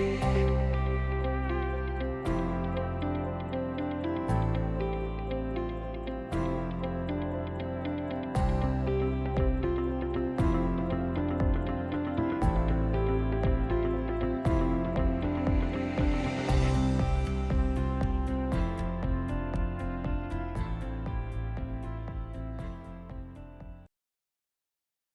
Bye.